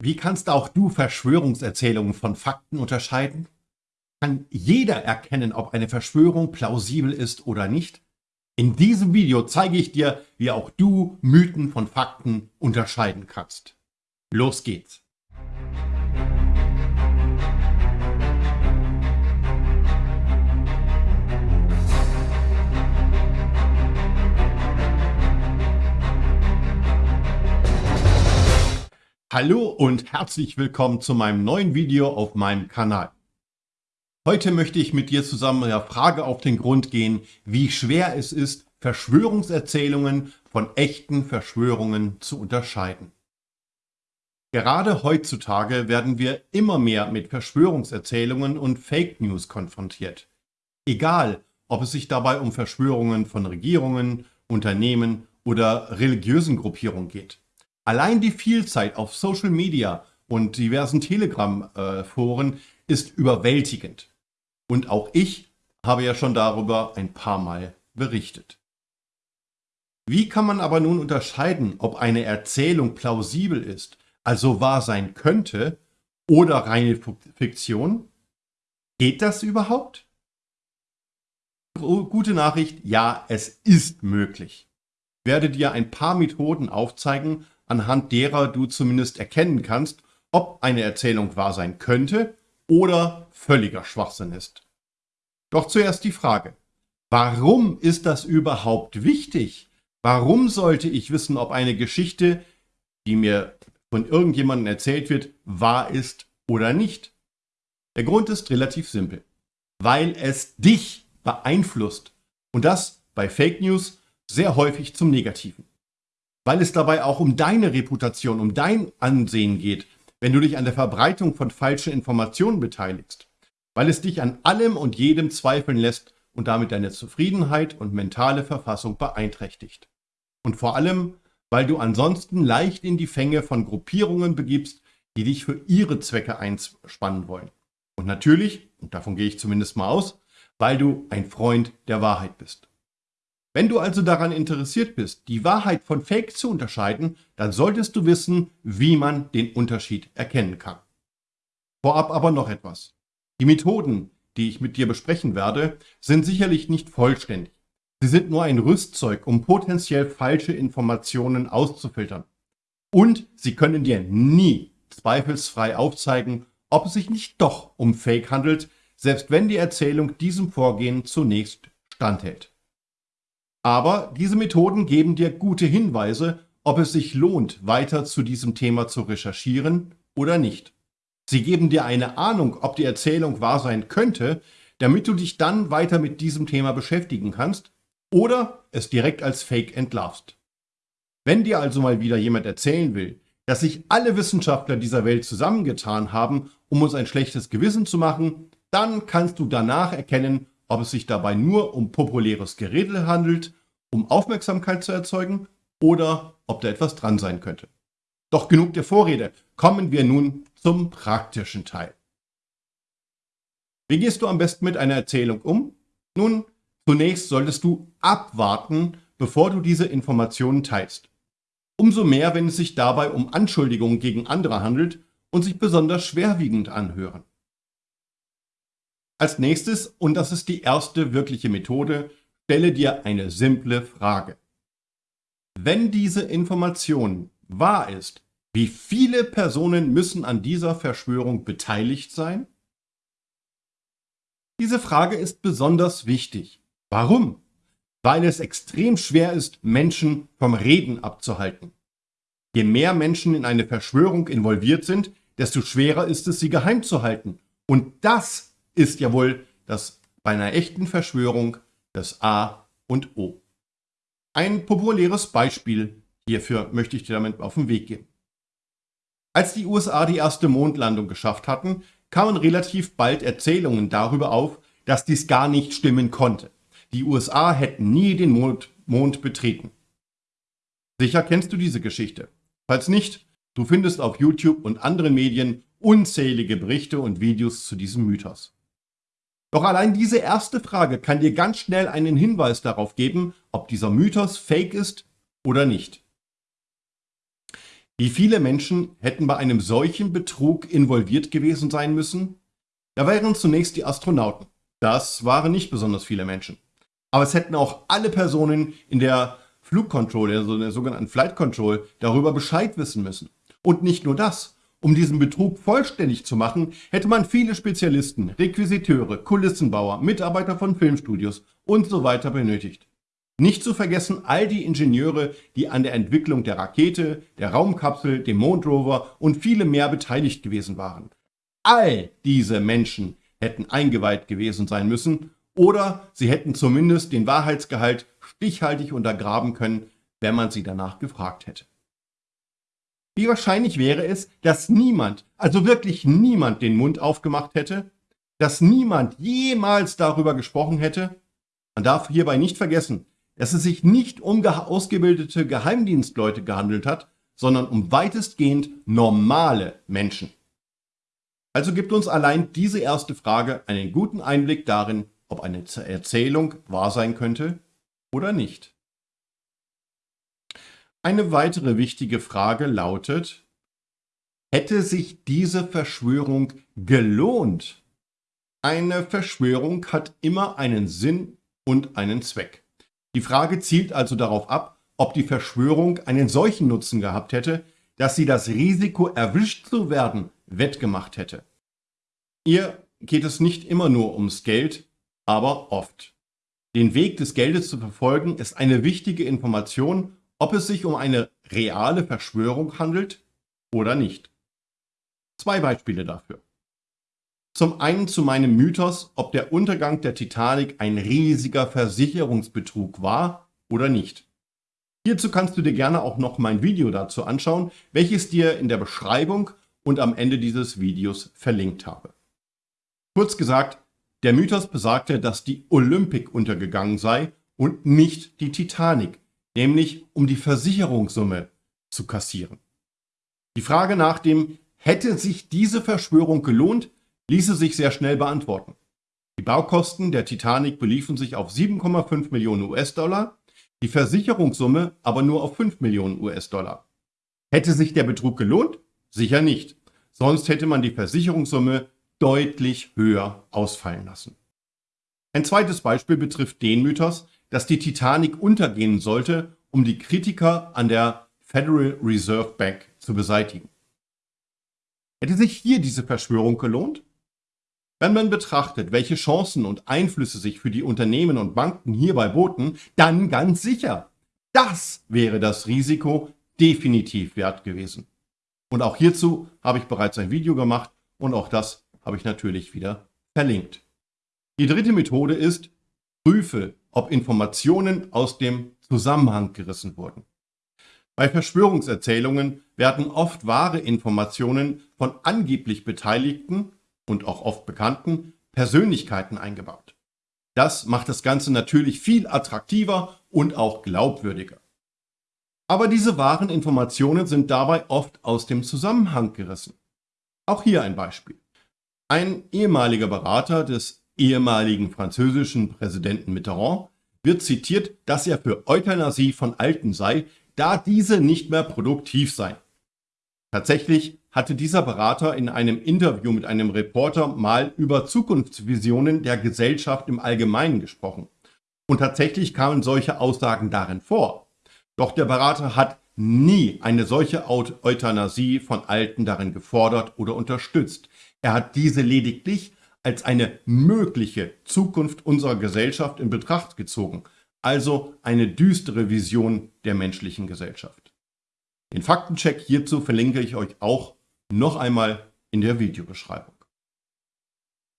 Wie kannst auch du Verschwörungserzählungen von Fakten unterscheiden? Kann jeder erkennen, ob eine Verschwörung plausibel ist oder nicht? In diesem Video zeige ich dir, wie auch du Mythen von Fakten unterscheiden kannst. Los geht's! Hallo und herzlich willkommen zu meinem neuen Video auf meinem Kanal. Heute möchte ich mit dir zusammen der Frage auf den Grund gehen, wie schwer es ist, Verschwörungserzählungen von echten Verschwörungen zu unterscheiden. Gerade heutzutage werden wir immer mehr mit Verschwörungserzählungen und Fake News konfrontiert. Egal, ob es sich dabei um Verschwörungen von Regierungen, Unternehmen oder religiösen Gruppierungen geht. Allein die Vielzeit auf Social Media und diversen Telegram-Foren ist überwältigend. Und auch ich habe ja schon darüber ein paar Mal berichtet. Wie kann man aber nun unterscheiden, ob eine Erzählung plausibel ist, also wahr sein könnte, oder reine Fiktion? Geht das überhaupt? Gute Nachricht, ja, es ist möglich. Ich werde dir ein paar Methoden aufzeigen, anhand derer du zumindest erkennen kannst, ob eine Erzählung wahr sein könnte oder völliger Schwachsinn ist. Doch zuerst die Frage, warum ist das überhaupt wichtig? Warum sollte ich wissen, ob eine Geschichte, die mir von irgendjemandem erzählt wird, wahr ist oder nicht? Der Grund ist relativ simpel. Weil es dich beeinflusst. Und das bei Fake News sehr häufig zum Negativen weil es dabei auch um deine Reputation, um dein Ansehen geht, wenn du dich an der Verbreitung von falschen Informationen beteiligst, weil es dich an allem und jedem zweifeln lässt und damit deine Zufriedenheit und mentale Verfassung beeinträchtigt. Und vor allem, weil du ansonsten leicht in die Fänge von Gruppierungen begibst, die dich für ihre Zwecke einspannen wollen. Und natürlich, und davon gehe ich zumindest mal aus, weil du ein Freund der Wahrheit bist. Wenn du also daran interessiert bist, die Wahrheit von Fake zu unterscheiden, dann solltest du wissen, wie man den Unterschied erkennen kann. Vorab aber noch etwas. Die Methoden, die ich mit dir besprechen werde, sind sicherlich nicht vollständig. Sie sind nur ein Rüstzeug, um potenziell falsche Informationen auszufiltern. Und sie können dir nie zweifelsfrei aufzeigen, ob es sich nicht doch um Fake handelt, selbst wenn die Erzählung diesem Vorgehen zunächst standhält. Aber diese Methoden geben dir gute Hinweise, ob es sich lohnt, weiter zu diesem Thema zu recherchieren oder nicht. Sie geben dir eine Ahnung, ob die Erzählung wahr sein könnte, damit du dich dann weiter mit diesem Thema beschäftigen kannst oder es direkt als Fake entlarvst. Wenn dir also mal wieder jemand erzählen will, dass sich alle Wissenschaftler dieser Welt zusammengetan haben, um uns ein schlechtes Gewissen zu machen, dann kannst du danach erkennen, ob es sich dabei nur um populäres Gerede handelt, um Aufmerksamkeit zu erzeugen oder ob da etwas dran sein könnte. Doch genug der Vorrede, kommen wir nun zum praktischen Teil. Wie gehst du am besten mit einer Erzählung um? Nun, zunächst solltest du abwarten, bevor du diese Informationen teilst. Umso mehr, wenn es sich dabei um Anschuldigungen gegen andere handelt und sich besonders schwerwiegend anhören. Als nächstes, und das ist die erste wirkliche Methode, stelle dir eine simple Frage. Wenn diese Information wahr ist, wie viele Personen müssen an dieser Verschwörung beteiligt sein? Diese Frage ist besonders wichtig. Warum? Weil es extrem schwer ist, Menschen vom Reden abzuhalten. Je mehr Menschen in eine Verschwörung involviert sind, desto schwerer ist es, sie geheim zu halten. Und das ist ja wohl das bei einer echten Verschwörung das A und O. Ein populäres Beispiel hierfür möchte ich dir damit auf den Weg geben. Als die USA die erste Mondlandung geschafft hatten, kamen relativ bald Erzählungen darüber auf, dass dies gar nicht stimmen konnte. Die USA hätten nie den Mond, Mond betreten. Sicher kennst du diese Geschichte. Falls nicht, du findest auf YouTube und anderen Medien unzählige Berichte und Videos zu diesem Mythos. Doch allein diese erste Frage kann dir ganz schnell einen Hinweis darauf geben, ob dieser Mythos fake ist oder nicht. Wie viele Menschen hätten bei einem solchen Betrug involviert gewesen sein müssen? Da wären zunächst die Astronauten. Das waren nicht besonders viele Menschen. Aber es hätten auch alle Personen in der Flugcontrol, also der sogenannten Flight Control, darüber Bescheid wissen müssen. Und nicht nur das. Um diesen Betrug vollständig zu machen, hätte man viele Spezialisten, Requisiteure, Kulissenbauer, Mitarbeiter von Filmstudios und so weiter benötigt. Nicht zu vergessen all die Ingenieure, die an der Entwicklung der Rakete, der Raumkapsel, dem Mondrover und viele mehr beteiligt gewesen waren. All diese Menschen hätten eingeweiht gewesen sein müssen oder sie hätten zumindest den Wahrheitsgehalt stichhaltig untergraben können, wenn man sie danach gefragt hätte. Wie wahrscheinlich wäre es, dass niemand, also wirklich niemand den Mund aufgemacht hätte, dass niemand jemals darüber gesprochen hätte? Man darf hierbei nicht vergessen, dass es sich nicht um ausgebildete Geheimdienstleute gehandelt hat, sondern um weitestgehend normale Menschen. Also gibt uns allein diese erste Frage einen guten Einblick darin, ob eine Erzählung wahr sein könnte oder nicht. Eine weitere wichtige Frage lautet, hätte sich diese Verschwörung gelohnt? Eine Verschwörung hat immer einen Sinn und einen Zweck. Die Frage zielt also darauf ab, ob die Verschwörung einen solchen Nutzen gehabt hätte, dass sie das Risiko, erwischt zu werden, wettgemacht hätte. Ihr geht es nicht immer nur ums Geld, aber oft. Den Weg des Geldes zu verfolgen ist eine wichtige Information ob es sich um eine reale Verschwörung handelt oder nicht. Zwei Beispiele dafür. Zum einen zu meinem Mythos, ob der Untergang der Titanic ein riesiger Versicherungsbetrug war oder nicht. Hierzu kannst du dir gerne auch noch mein Video dazu anschauen, welches dir in der Beschreibung und am Ende dieses Videos verlinkt habe. Kurz gesagt, der Mythos besagte, dass die Olympic untergegangen sei und nicht die Titanic, nämlich um die Versicherungssumme zu kassieren. Die Frage nach dem, hätte sich diese Verschwörung gelohnt, ließe sich sehr schnell beantworten. Die Baukosten der Titanic beliefen sich auf 7,5 Millionen US-Dollar, die Versicherungssumme aber nur auf 5 Millionen US-Dollar. Hätte sich der Betrug gelohnt? Sicher nicht. Sonst hätte man die Versicherungssumme deutlich höher ausfallen lassen. Ein zweites Beispiel betrifft den Mythos, dass die Titanic untergehen sollte, um die Kritiker an der Federal Reserve Bank zu beseitigen. Hätte sich hier diese Verschwörung gelohnt? Wenn man betrachtet, welche Chancen und Einflüsse sich für die Unternehmen und Banken hierbei boten, dann ganz sicher. Das wäre das Risiko definitiv wert gewesen. Und auch hierzu habe ich bereits ein Video gemacht und auch das habe ich natürlich wieder verlinkt. Die dritte Methode ist, prüfe ob Informationen aus dem Zusammenhang gerissen wurden. Bei Verschwörungserzählungen werden oft wahre Informationen von angeblich Beteiligten und auch oft bekannten Persönlichkeiten eingebaut. Das macht das Ganze natürlich viel attraktiver und auch glaubwürdiger. Aber diese wahren Informationen sind dabei oft aus dem Zusammenhang gerissen. Auch hier ein Beispiel. Ein ehemaliger Berater des ehemaligen französischen Präsidenten Mitterrand wird zitiert, dass er für Euthanasie von Alten sei, da diese nicht mehr produktiv seien. Tatsächlich hatte dieser Berater in einem Interview mit einem Reporter mal über Zukunftsvisionen der Gesellschaft im Allgemeinen gesprochen. Und tatsächlich kamen solche Aussagen darin vor. Doch der Berater hat nie eine solche Euthanasie von Alten darin gefordert oder unterstützt. Er hat diese lediglich als eine mögliche Zukunft unserer Gesellschaft in Betracht gezogen, also eine düstere Vision der menschlichen Gesellschaft. Den Faktencheck hierzu verlinke ich euch auch noch einmal in der Videobeschreibung.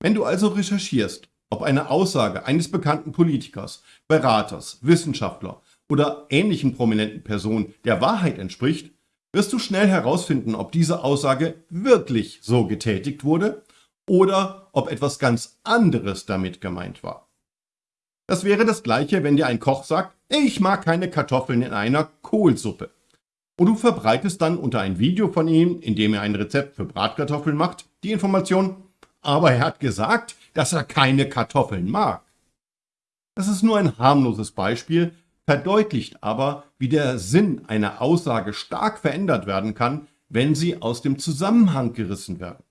Wenn du also recherchierst, ob eine Aussage eines bekannten Politikers, Beraters, Wissenschaftler oder ähnlichen prominenten Personen der Wahrheit entspricht, wirst du schnell herausfinden, ob diese Aussage wirklich so getätigt wurde oder ob etwas ganz anderes damit gemeint war. Das wäre das gleiche, wenn dir ein Koch sagt, ich mag keine Kartoffeln in einer Kohlsuppe. Und du verbreitest dann unter ein Video von ihm, in dem er ein Rezept für Bratkartoffeln macht, die Information, aber er hat gesagt, dass er keine Kartoffeln mag. Das ist nur ein harmloses Beispiel, verdeutlicht aber, wie der Sinn einer Aussage stark verändert werden kann, wenn sie aus dem Zusammenhang gerissen werden.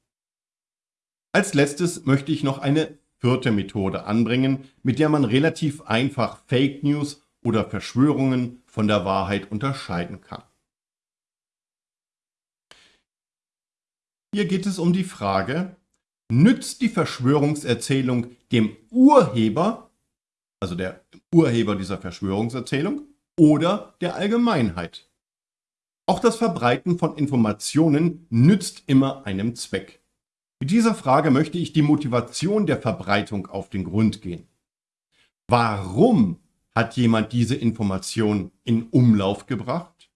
Als letztes möchte ich noch eine vierte Methode anbringen, mit der man relativ einfach Fake News oder Verschwörungen von der Wahrheit unterscheiden kann. Hier geht es um die Frage, nützt die Verschwörungserzählung dem Urheber, also der Urheber dieser Verschwörungserzählung, oder der Allgemeinheit? Auch das Verbreiten von Informationen nützt immer einem Zweck. Mit dieser Frage möchte ich die Motivation der Verbreitung auf den Grund gehen. Warum hat jemand diese Information in Umlauf gebracht?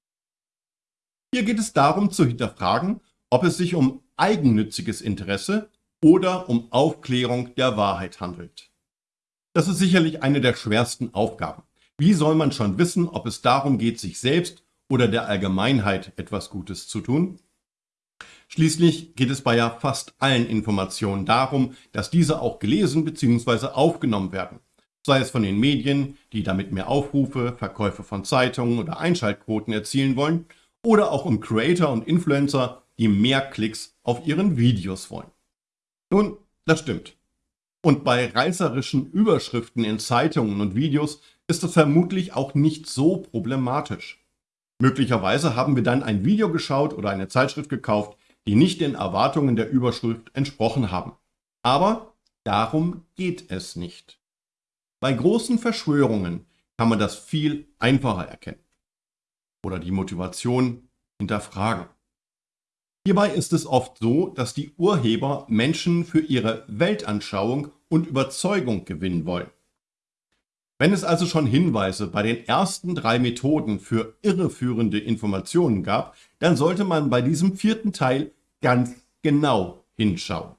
Hier geht es darum zu hinterfragen, ob es sich um eigennütziges Interesse oder um Aufklärung der Wahrheit handelt. Das ist sicherlich eine der schwersten Aufgaben. Wie soll man schon wissen, ob es darum geht, sich selbst oder der Allgemeinheit etwas Gutes zu tun? Schließlich geht es bei ja fast allen Informationen darum, dass diese auch gelesen bzw. aufgenommen werden. Sei es von den Medien, die damit mehr Aufrufe, Verkäufe von Zeitungen oder Einschaltquoten erzielen wollen, oder auch um Creator und Influencer, die mehr Klicks auf ihren Videos wollen. Nun, das stimmt. Und bei reißerischen Überschriften in Zeitungen und Videos ist das vermutlich auch nicht so problematisch. Möglicherweise haben wir dann ein Video geschaut oder eine Zeitschrift gekauft, die nicht den Erwartungen der Überschrift entsprochen haben. Aber darum geht es nicht. Bei großen Verschwörungen kann man das viel einfacher erkennen oder die Motivation hinterfragen. Hierbei ist es oft so, dass die Urheber Menschen für ihre Weltanschauung und Überzeugung gewinnen wollen. Wenn es also schon Hinweise bei den ersten drei Methoden für irreführende Informationen gab, dann sollte man bei diesem vierten Teil ganz genau hinschauen.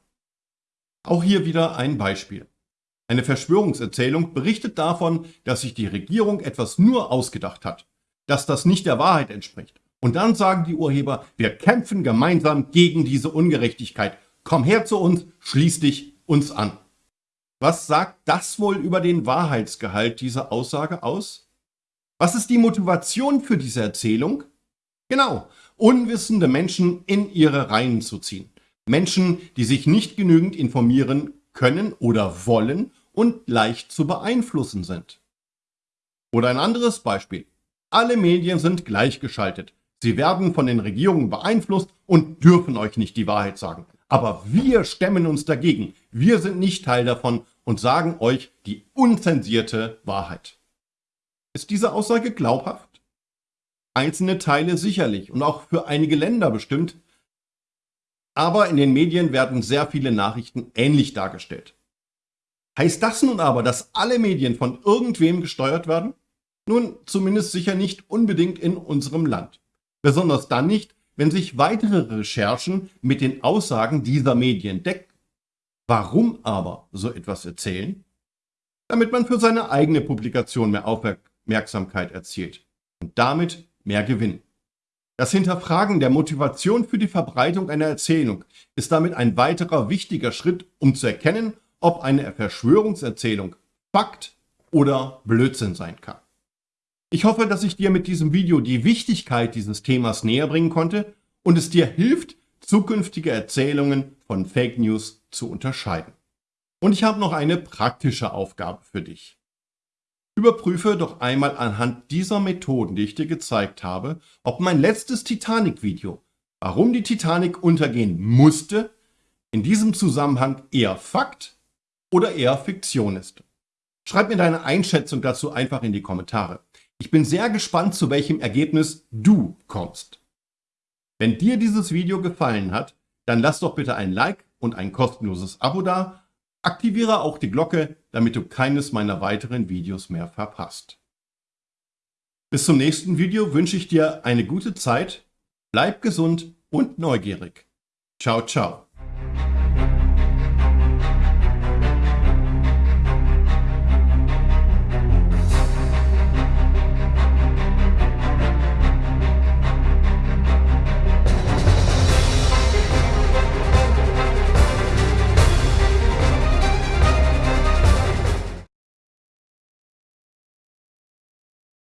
Auch hier wieder ein Beispiel. Eine Verschwörungserzählung berichtet davon, dass sich die Regierung etwas nur ausgedacht hat, dass das nicht der Wahrheit entspricht. Und dann sagen die Urheber, wir kämpfen gemeinsam gegen diese Ungerechtigkeit. Komm her zu uns, schließ dich uns an. Was sagt das wohl über den Wahrheitsgehalt dieser Aussage aus? Was ist die Motivation für diese Erzählung? Genau, unwissende Menschen in ihre Reihen zu ziehen. Menschen, die sich nicht genügend informieren können oder wollen und leicht zu beeinflussen sind. Oder ein anderes Beispiel. Alle Medien sind gleichgeschaltet. Sie werden von den Regierungen beeinflusst und dürfen euch nicht die Wahrheit sagen. Aber wir stemmen uns dagegen. Wir sind nicht Teil davon und sagen euch die unzensierte Wahrheit. Ist diese Aussage glaubhaft? Einzelne Teile sicherlich und auch für einige Länder bestimmt. Aber in den Medien werden sehr viele Nachrichten ähnlich dargestellt. Heißt das nun aber, dass alle Medien von irgendwem gesteuert werden? Nun, zumindest sicher nicht unbedingt in unserem Land. Besonders dann nicht, wenn sich weitere Recherchen mit den Aussagen dieser Medien decken. Warum aber so etwas erzählen? Damit man für seine eigene Publikation mehr Aufmerksamkeit erzielt und damit mehr Gewinn. Das Hinterfragen der Motivation für die Verbreitung einer Erzählung ist damit ein weiterer wichtiger Schritt, um zu erkennen, ob eine Verschwörungserzählung Fakt oder Blödsinn sein kann. Ich hoffe, dass ich dir mit diesem Video die Wichtigkeit dieses Themas näher bringen konnte und es dir hilft, zukünftige Erzählungen von Fake News zu unterscheiden. Und ich habe noch eine praktische Aufgabe für dich. Überprüfe doch einmal anhand dieser Methoden, die ich dir gezeigt habe, ob mein letztes Titanic-Video, warum die Titanic untergehen musste, in diesem Zusammenhang eher Fakt oder eher Fiktion ist. Schreib mir deine Einschätzung dazu einfach in die Kommentare. Ich bin sehr gespannt, zu welchem Ergebnis du kommst. Wenn dir dieses Video gefallen hat, dann lass doch bitte ein Like und ein kostenloses Abo da. Aktiviere auch die Glocke, damit du keines meiner weiteren Videos mehr verpasst. Bis zum nächsten Video wünsche ich dir eine gute Zeit, bleib gesund und neugierig. Ciao, ciao.